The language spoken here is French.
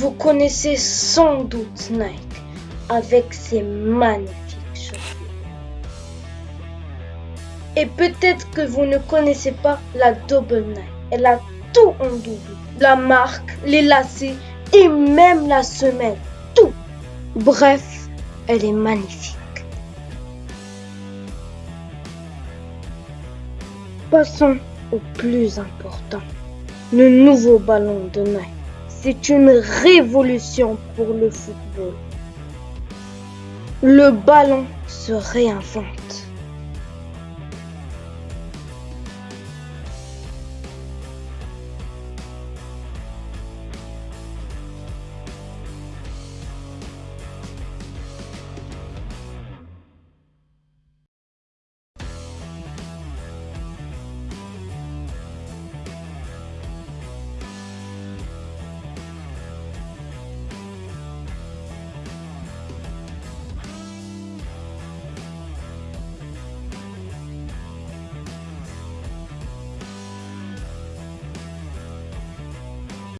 Vous connaissez sans doute Nike avec ses magnifiques chaussures. Et peut-être que vous ne connaissez pas la Double Nike. Elle a tout en double. La marque, les lacets et même la semelle. Tout. Bref, elle est magnifique. Passons au plus important. Le nouveau ballon de Nike. C'est une révolution pour le football. Le ballon se réinvente.